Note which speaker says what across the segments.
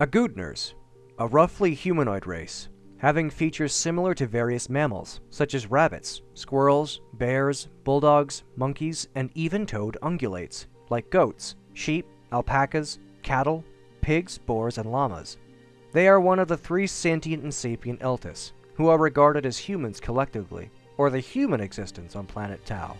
Speaker 1: Agudners, a roughly humanoid race, having features similar to various mammals, such as rabbits, squirrels, bears, bulldogs, monkeys, and even-toed ungulates, like goats, sheep, alpacas, cattle, pigs, boars, and llamas. They are one of the three sentient and sapient Eltus, who are regarded as humans collectively, or the human existence on planet Tal.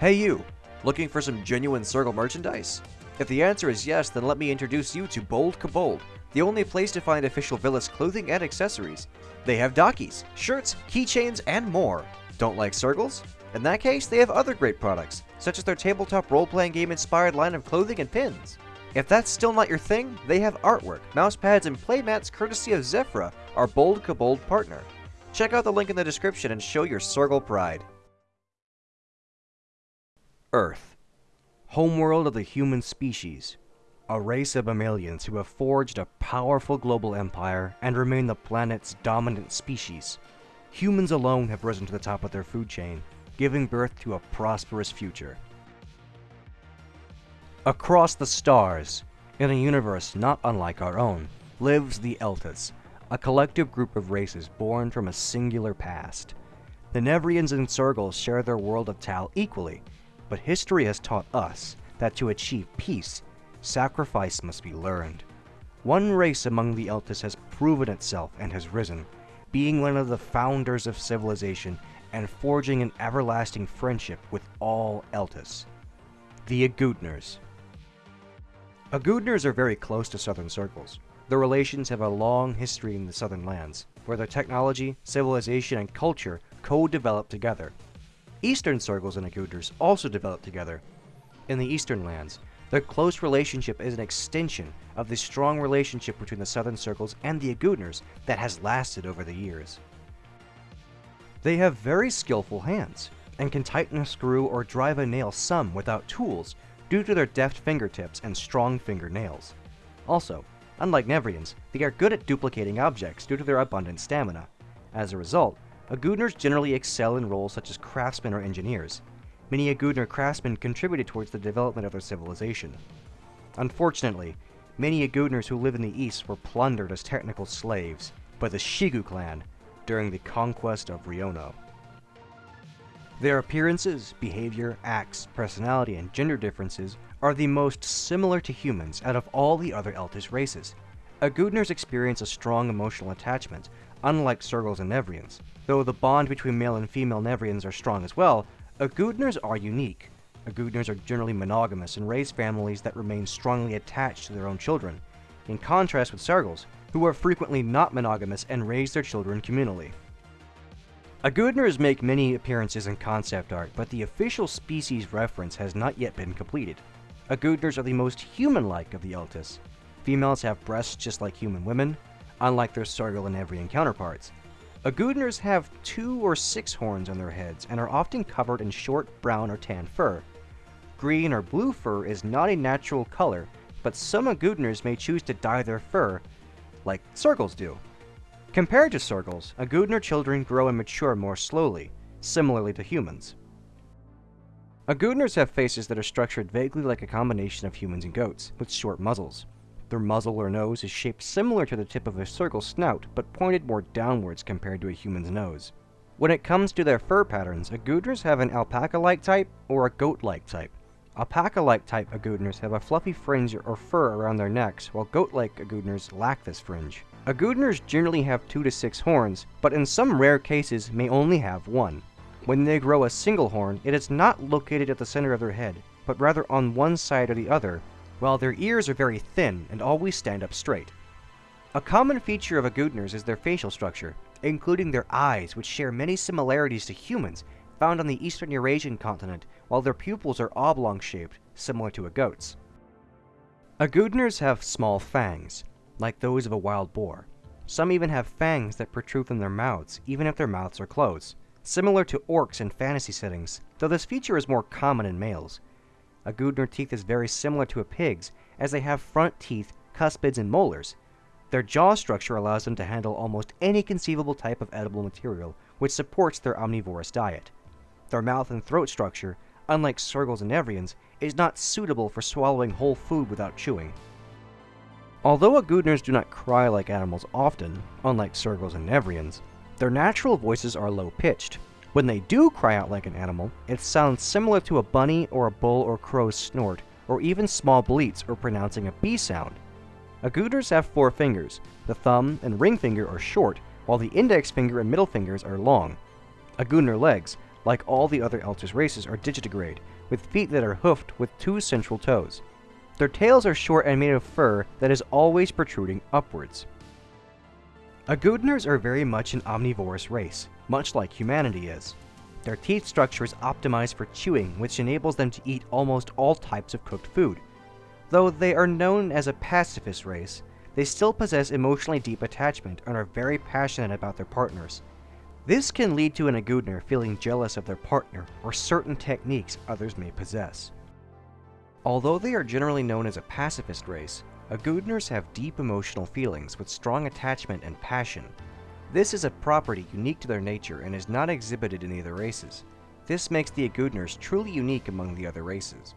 Speaker 1: Hey you! Looking for some genuine Sergal merchandise? If the answer is yes, then let me introduce you to Bold Kobold, the only place to find official Villas clothing and accessories. They have dockies, shirts, keychains, and more. Don't like Sergals? In that case, they have other great products, such as their tabletop role-playing game inspired line of clothing and pins. If that's still not your thing, they have artwork, mousepads, and playmats courtesy of Zephyra, our Bold Kobold partner. Check out the link in the description and show your Sergal pride. Earth, homeworld of the human species, a race of mammalians who have forged a powerful global empire and remain the planet's dominant species. Humans alone have risen to the top of their food chain, giving birth to a prosperous future. Across the stars, in a universe not unlike our own, lives the Eltus, a collective group of races born from a singular past. The Nevreans and Sergals share their world of Tal equally, but history has taught us that to achieve peace, sacrifice must be learned. One race among the Eltus has proven itself and has risen, being one of the founders of civilization and forging an everlasting friendship with all Eltus. The Agudners. Agudners are very close to Southern Sergals. Their relations have a long history in the Southern lands, where their technology, civilization, and culture co-developed together, Eastern Sergals and Agudners also developed together. In the Eastern lands, their close relationship is an extension of the strong relationship between the Southern Sergals and the Agudners that has lasted over the years. They have very skillful hands, and can tighten a screw or drive a nail some without tools due to their deft fingertips and strong fingernails. Also, unlike Nevreans, they are good at duplicating objects due to their abundant stamina. As a result, Agudners generally excel in roles such as craftsmen or engineers. Many Agudner craftsmen contributed towards the development of their civilization. Unfortunately, many Agudners who live in the east were plundered as technical slaves by the Shigu clan during the conquest of Riono. Their appearances, behavior, acts, personality, and gender differences are the most similar to humans out of all the other Eltus races. Agudners experience a strong emotional attachment, unlike Sergals and Nevreans. Though the bond between male and female Nevreans are strong as well, Agudners are unique. Agudners are generally monogamous and raise families that remain strongly attached to their own children, in contrast with Sergals, who are frequently not monogamous and raise their children communally. Agudners make many appearances in concept art, but the official species reference has not yet been completed. Agudners are the most human-like of the Eltus. Females have breasts just like human women, unlike their Sergal and Nevrean counterparts. Agudners have two or six horns on their heads and are often covered in short brown or tan fur. Green or blue fur is not a natural color, but some Agudners may choose to dye their fur, like Sergals do. Compared to Sergals, Agudner children grow and mature more slowly, similarly to humans. Agudners have faces that are structured vaguely like a combination of humans and goats, with short muzzles. Their muzzle or nose is shaped similar to the tip of a Sergal snout, but pointed more downwards compared to a human's nose. When it comes to their fur patterns, Agudners have an alpaca-like type or a goat-like type. Alpaca-like type Agudners have a fluffy fringe or fur around their necks, while goat-like Agudners lack this fringe. Agudners generally have 2 to 6 horns, but in some rare cases may only have one. When they grow a single horn, it is not located at the center of their head, but rather on one side or the other, while their ears are very thin and always stand up straight. A common feature of Agudners is their facial structure, including their eyes, which share many similarities to humans found on the eastern Eurasian continent, while their pupils are oblong-shaped, similar to a goat's. Agudners have small fangs, like those of a wild boar. Some even have fangs that protrude from their mouths, even if their mouths are closed, similar to orcs in fantasy settings, though this feature is more common in males. Agudner teeth is very similar to a pig's, as they have front teeth, cuspids, and molars. Their jaw structure allows them to handle almost any conceivable type of edible material, which supports their omnivorous diet. Their mouth and throat structure, unlike Sergals and Nevreans, is not suitable for swallowing whole food without chewing. Although Agudners do not cry like animals often, unlike Sergals and Nevreans, their natural voices are low-pitched. When they do cry out like an animal, it sounds similar to a bunny or a bull or crow's snort, or even small bleats or pronouncing a B sound. Agudners have four fingers. The thumb and ring finger are short, while the index finger and middle fingers are long. Agudner legs, like all the other Eltus races, are digitigrade, with feet that are hoofed with two central toes. Their tails are short and made of fur that is always protruding upwards. Agudners are very much an omnivorous race, much like humanity is. Their teeth structure is optimized for chewing, which enables them to eat almost all types of cooked food. Though they are known as a pacifist race, they still possess emotionally deep attachment and are very passionate about their partners. This can lead to an Agudner feeling jealous of their partner or certain techniques others may possess. Although they are generally known as a pacifist race, Agudners have deep emotional feelings with strong attachment and passion. This is a property unique to their nature and is not exhibited in the other races. This makes the Agudners truly unique among the other races.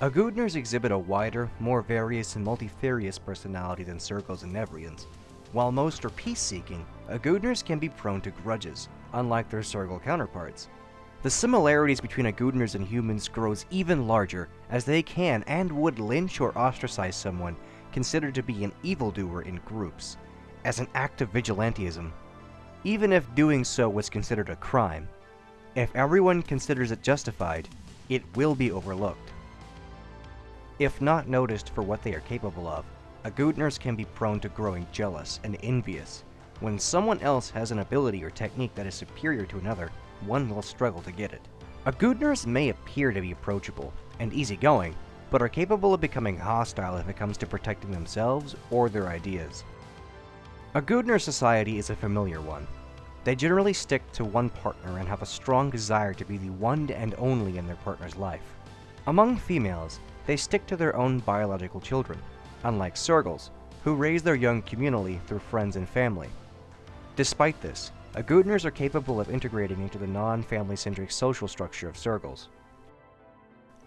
Speaker 1: Agudners exhibit a wider, more various and multifarious personality than Sergals and Nevreans. While most are peace-seeking, Agudners can be prone to grudges, unlike their Sergal counterparts. The similarities between Agudners and humans grows even larger, as they can and would lynch or ostracize someone considered to be an evildoer in groups, as an act of vigilantism, even if doing so was considered a crime. If everyone considers it justified, it will be overlooked. If not noticed for what they are capable of, Agudners can be prone to growing jealous and envious. When someone else has an ability or technique that is superior to another, one will struggle to get it. Agudners may appear to be approachable and easygoing, but are capable of becoming hostile if it comes to protecting themselves or their ideas. Agudner society is a familiar one. They generally stick to one partner and have a strong desire to be the one and only in their partner's life. Among females, they stick to their own biological children, unlike Sergals, who raise their young communally through friends and family. Despite this, Agudners are capable of integrating into the non-family-centric social structure of Sergals.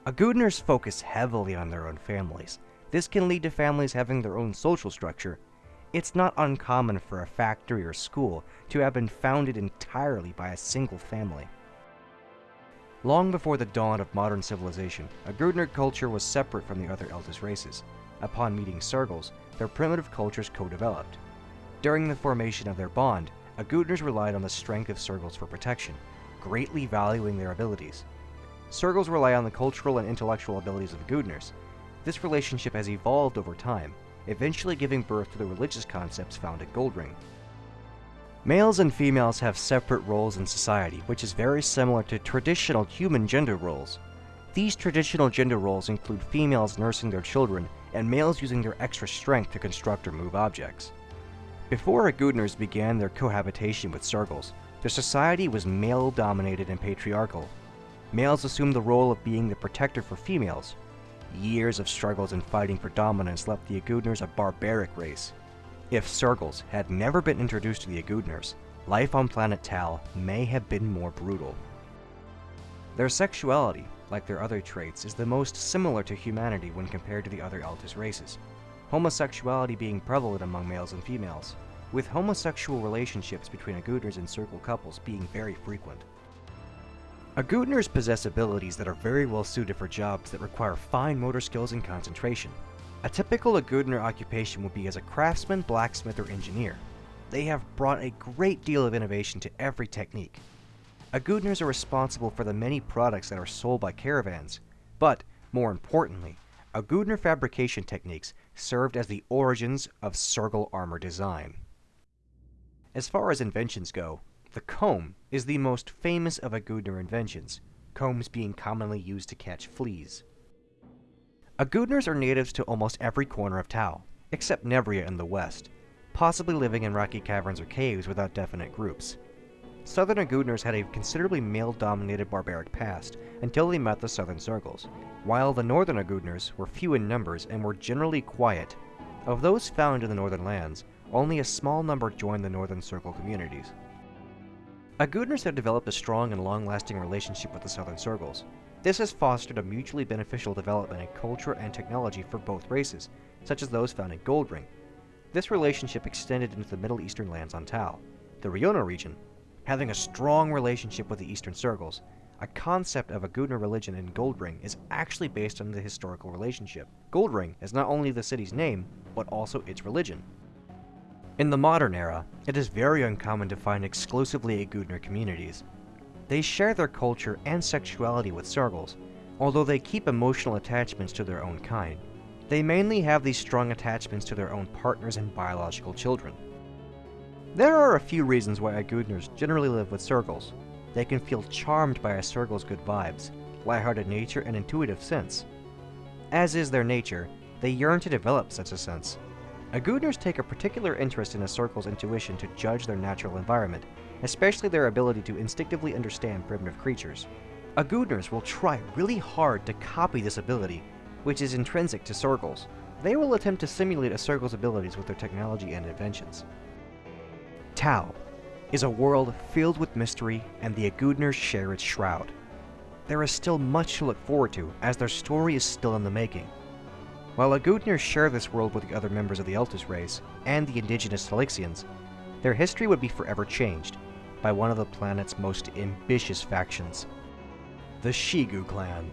Speaker 1: Agudners focus heavily on their own families. This can lead to families having their own social structure. It's not uncommon for a factory or school to have been founded entirely by a single family. Long before the dawn of modern civilization, Agudner culture was separate from the other Eltus races. Upon meeting Sergals, their primitive cultures co-developed. During the formation of their bond, Agudners relied on the strength of Sergals for protection, greatly valuing their abilities. Sergals rely on the cultural and intellectual abilities of Agudners. This relationship has evolved over time, eventually giving birth to the religious concepts found at Goldring. Males and females have separate roles in society, which is very similar to traditional human gender roles. These traditional gender roles include females nursing their children and males using their extra strength to construct or move objects. Before Agudners began their cohabitation with Sergals, their society was male-dominated and patriarchal. Males assumed the role of being the protector for females. Years of struggles and fighting for dominance left the Agudners a barbaric race. If Sergals had never been introduced to the Agudners, life on planet Tal may have been more brutal. Their sexuality, like their other traits, is the most similar to humanity when compared to the other Eltus races homosexuality being prevalent among males and females, with homosexual relationships between Agudners and Sergal couples being very frequent. Agudners possess abilities that are very well suited for jobs that require fine motor skills and concentration. A typical Agudner occupation would be as a craftsman, blacksmith, or engineer. They have brought a great deal of innovation to every technique. Agudners are responsible for the many products that are sold by caravans, but, more importantly, Agudner fabrication techniques served as the origins of Sergal armor design. As far as inventions go, the comb is the most famous of Agudner inventions, combs being commonly used to catch fleas. Agudners are natives to almost every corner of Tal, except Nevria in the west, possibly living in rocky caverns or caves without definite groups. Southern Agudners had a considerably male-dominated barbaric past until they met the Southern Sergals, while the Northern Agudners were few in numbers and were generally quiet. Of those found in the Northern lands, only a small number joined the Northern Sergal communities. Agudners have developed a strong and long-lasting relationship with the Southern Sergals. This has fostered a mutually beneficial development in culture and technology for both races, such as those found in Goldring. This relationship extended into the Middle Eastern lands on Tal. The Riona region, having a strong relationship with the Eastern Sergals, a concept of Agudner religion in Goldring is actually based on the historical relationship. Goldring is not only the city's name, but also its religion. In the modern era, it is very uncommon to find exclusively Agudner communities. They share their culture and sexuality with Sergals, although they keep emotional attachments to their own kind. They mainly have these strong attachments to their own partners and biological children. There are a few reasons why Agudners generally live with Sergals. They can feel charmed by a Sergal's good vibes, lighthearted nature, and intuitive sense. As is their nature, they yearn to develop such a sense. Agudners take a particular interest in a Sergal's intuition to judge their natural environment, especially their ability to instinctively understand primitive creatures. Agudners will try really hard to copy this ability, which is intrinsic to Sergals. They will attempt to simulate a Sergal's abilities with their technology and inventions. Tal is a world filled with mystery, and the Agudners share its shroud. There is still much to look forward to, as their story is still in the making. While Agudners share this world with the other members of the Eltus race, and the indigenous Talixians, their history would be forever changed by one of the planet's most ambitious factions, the Shigu clan.